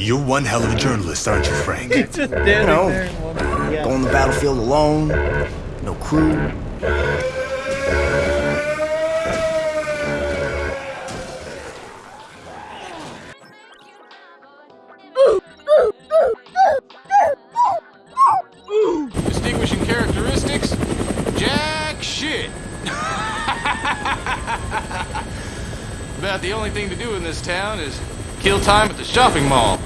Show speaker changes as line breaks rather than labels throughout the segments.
You're one hell of a journalist, aren't you, Frank?
Just standing
know.
there. and yeah.
Go on the battlefield alone, no crew.
Distinguishing characteristics? Jack shit. About the only thing to do in this town is kill time at the shopping mall.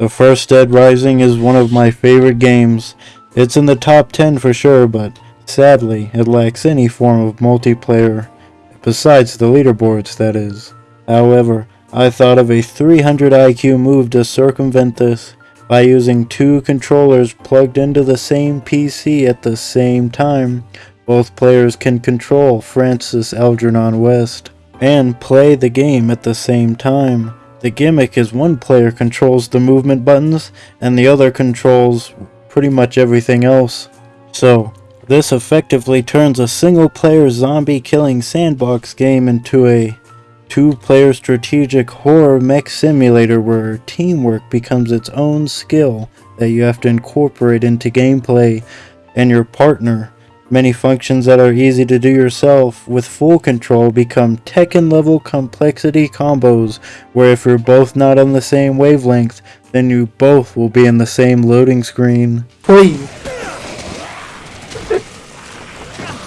The first Dead Rising is one of my favorite games. It's in the top 10 for sure, but sadly, it lacks any form of multiplayer, besides the leaderboards, that is. However, I thought of a 300 IQ move to circumvent this by using two controllers plugged into the same PC at the same time. Both players can control Francis Algernon West and play the game at the same time. The gimmick is one player controls the movement buttons and the other controls pretty much everything else. So, this effectively turns a single player zombie killing sandbox game into a two player strategic horror mech simulator where teamwork becomes its own skill that you have to incorporate into gameplay and your partner. Many functions that are easy to do yourself with full control become Tekken level complexity combos where if you're both not on the same wavelength, then you both will be in the same loading screen.
Please.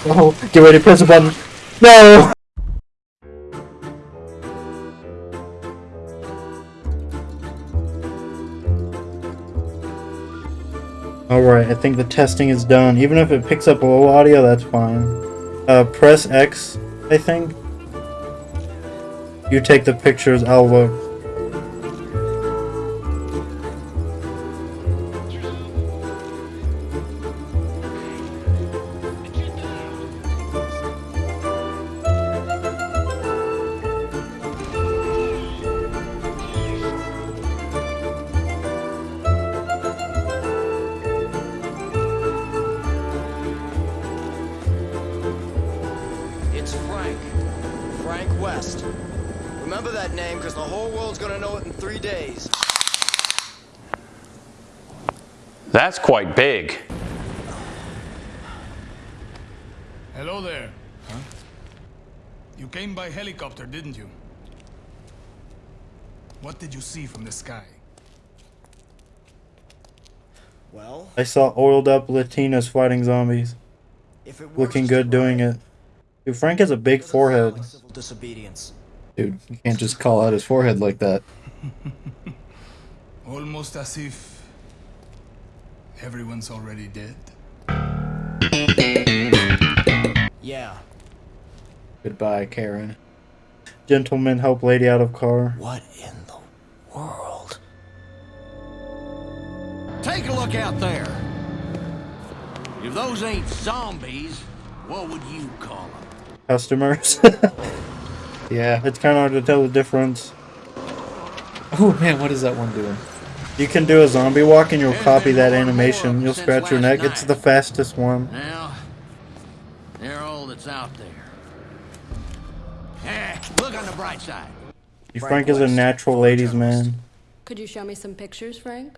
oh, get ready to press a button. No!
Alright, I think the testing is done. Even if it picks up a little audio, that's fine. Uh, press X, I think. You take the pictures, I'll look.
Remember that name, because the whole world's gonna know it in three days.
That's quite big.
Hello there. Huh? You came by helicopter, didn't you? What did you see from the sky?
Well,
I saw oiled up Latinas fighting zombies.
if it works,
Looking good doing it. Dude, Frank has a big forehead.
civil disobedience.
Dude, you can't just call out his forehead like that.
Almost as if everyone's already dead.
Yeah.
Goodbye, Karen.
Gentlemen, help lady out of car.
What in the world?
Take a look out there. If those ain't zombies, what would you call them?
Customers.
Yeah.
it's kind of hard to tell the difference.
Oh man, what is that one doing?
You can do a zombie walk and you'll
There's
copy that animation. You'll scratch your
last
neck. It's the fastest one.
Now, they're all that's out there. Hey, look on the bright side.
Frank,
Frank
is a natural ladies man.
Could you show me some pictures, Frank?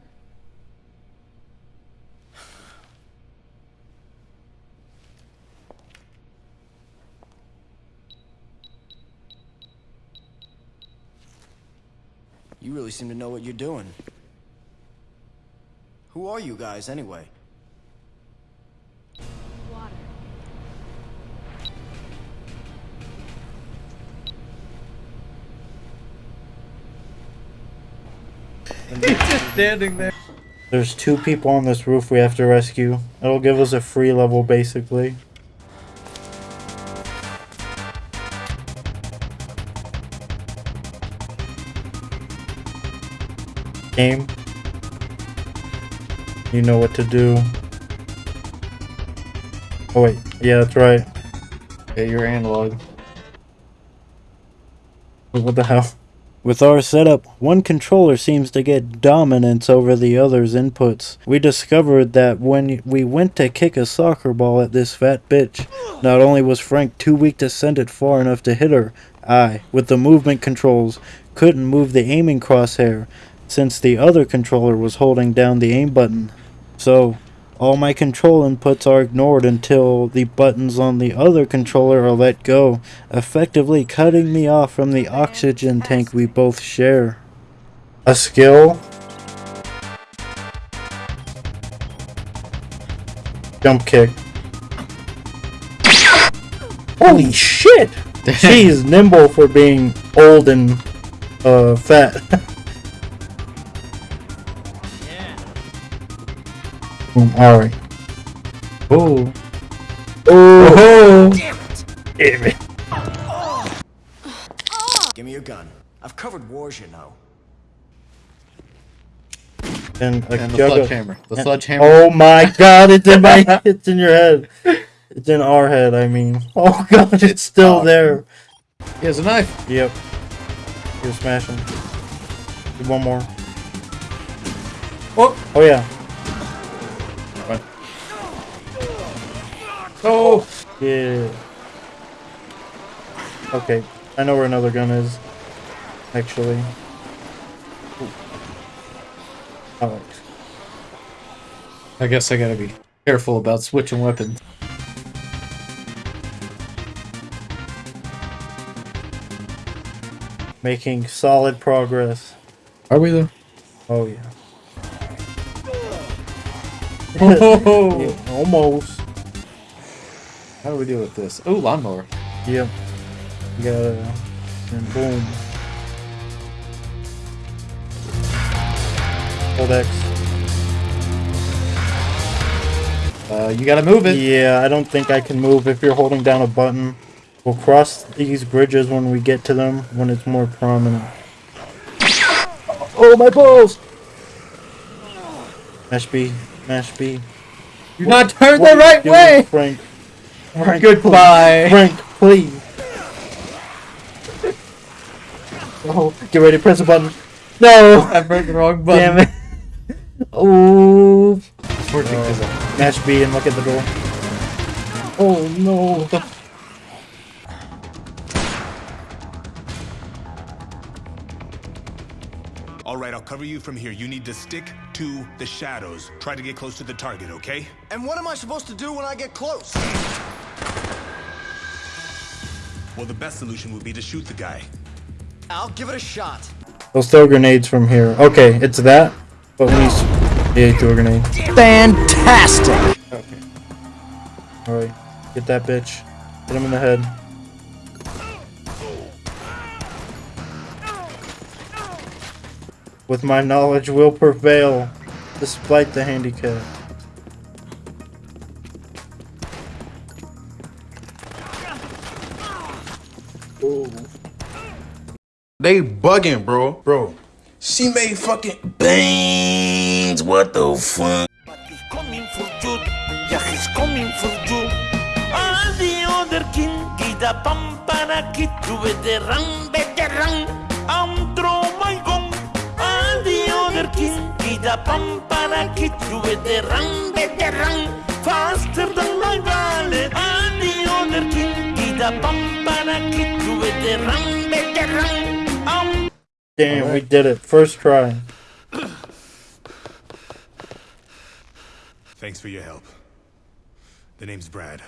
You really seem to know what you're doing. Who are you guys, anyway?
Water.
Just standing there.
There's two people on this roof we have to rescue. It'll give us a free level basically. Game. You know what to do. Oh wait, yeah, that's right.
Yeah, you're analog.
What the hell? With our setup, one controller seems to get dominance over the other's inputs. We discovered that when we went to kick a soccer ball at this fat bitch, not only was Frank too weak to send it far enough to hit her,
I, with the movement controls, couldn't move the aiming crosshair since the other controller was holding down the aim button. So, all my control inputs are ignored until the buttons on the other controller are let go, effectively cutting me off from the oxygen tank we both share.
A skill. Jump kick. Holy shit! She's nimble for being old and uh fat. Boom, Alright. Oh. Oh. Damn it. Damn it!
Give me your gun. I've covered wars, you know.
And a
And the sledgehammer. The sledgehammer.
Oh my god, it's in my it's in your head. It's in our head, I mean. Oh god, it's still there.
He has a knife.
Yep. You're smashing. One more.
Oh.
Oh yeah.
Oh.
Yeah. Okay. I know where another gun is. Actually. Alright.
I guess I gotta be careful about switching weapons.
Making solid progress.
Are we though?
Oh yeah.
Oh.
Yeah, almost.
How do we deal with this? Oh, lawnmower.
Yep. You gotta and boom. Hold X.
Uh, you gotta move it.
Yeah, I don't think I can move if you're holding down a button. We'll cross these bridges when we get to them, when it's more prominent. Oh, my balls! Mash B, mash B.
You're not turned the right way.
Frank. Frank,
Goodbye.
Frank, please. Oh, get ready, to press a button. No!
I pressed the wrong button.
Damn it. Oh.
Fortune is a-
Mash B and look at the door. Oh no.
All right, I'll cover you from here. You need to stick to the shadows. Try to get close to the target, okay?
And what am I supposed to do when I get close?
Well, the best solution would be to shoot the guy.
I'll give it a shot.
They'll throw grenades from here. Okay, it's that. But when he's yeah, he threw a grenade.
Fantastic!
Okay. Alright. Get that bitch. Hit him in the head. With my knowledge will prevail, despite the handicap.
They bugging, bro. Bro. She made fucking bangs. What the fuck?
He's coming for you. Yeah, he's coming for you. All the other king. I'm throw my gun. All the other king. Faster I'm
Damn, we did it. First try.
Thanks for your help. The name's Brad.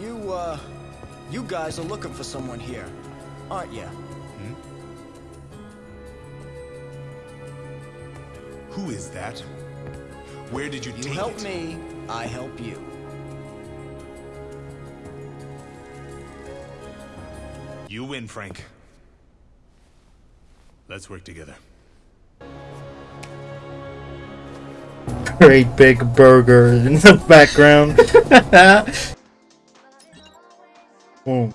You, uh, you guys are looking for someone here, aren't you?
Who is that? Where did you,
You
take
help
it?
me, I help you.
You win, Frank. Let's work together.
Great big burger in the background. Boom.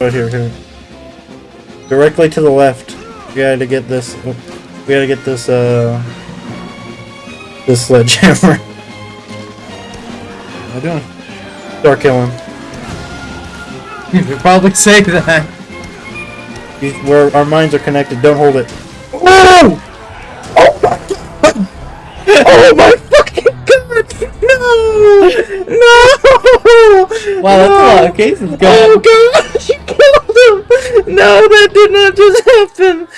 Right here, here. Directly to the left. We gotta get this. We gotta get this. Uh, this sledgehammer.
Am I doing?
Start killing.
You should probably say that.
Where our minds are connected. Don't hold it. Oh! Oh my god! Oh my fucking god! No! No!
Wow, that's a lot of cases going.
Oh god, you killed him! No, that did not just happen!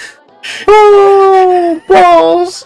Oh, balls!